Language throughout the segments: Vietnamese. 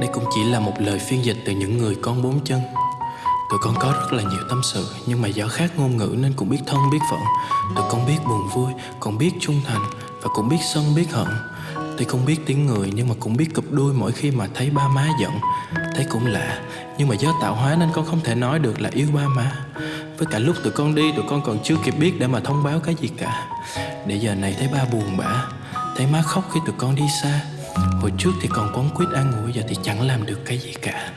Đây cũng chỉ là một lời phiên dịch từ những người con bốn chân. Tụi con có rất là nhiều tâm sự, Nhưng mà do khác ngôn ngữ nên cũng biết thân, biết phận. Tụi con biết buồn vui Còn biết trung thành Và cũng biết sân, biết hận. Tuy không biết tiếng người, nhưng mà cũng biết cụp đuôi mỗi khi mà thấy ba má giận. Thấy cũng lạ, Nhưng mà do tạo hóa nên con không thể nói được là yêu ba má. Với cả lúc tụi con đi, tụi con còn chưa kịp biết để mà thông báo cái gì cả. Để giờ này thấy ba buồn bã, Thấy má khóc khi tụi con đi xa. Hồi trước thì còn quấn quýt an ủi Giờ thì chẳng làm được cái gì cả.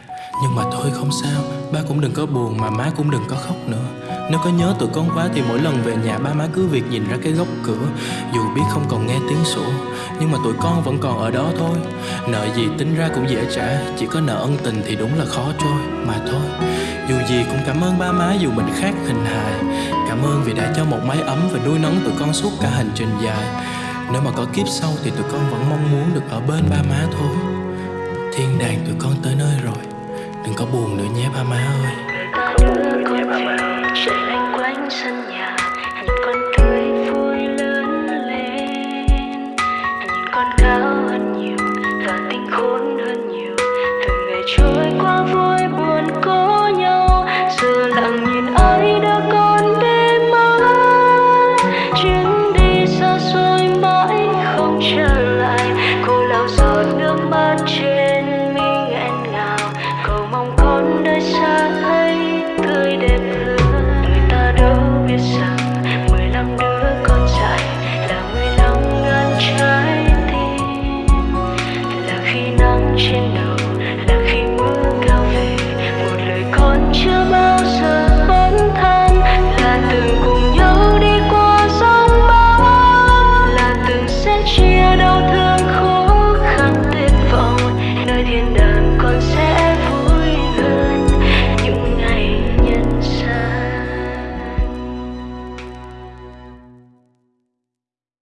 Nhưng mà thôi không sao, Ba cũng đừng có buồn mà má cũng đừng có khóc nữa. Nếu có nhớ tụi con quá thì mỗi lần về nhà ba má cứ việc nhìn ra cái góc cửa, Dù biết không còn nghe tiếng sủa Nhưng mà tụi con vẫn còn ở đó thôi. Nợ gì tính ra cũng dễ trả, Chỉ có nợ ân tình thì đúng là khó trôi. Mà thôi, Dù gì cũng cảm ơn ba má dù mình khác hình hài. Cảm ơn vì đã cho một mái ấm và nuôi nấng tụi con suốt cả hành trình dài nếu mà có kiếp sau thì tụi con vẫn mong muốn được ở bên ba má thôi. Thiên đàng tụi con tới nơi rồi, Đừng có buồn nữa nhé ba má ơi.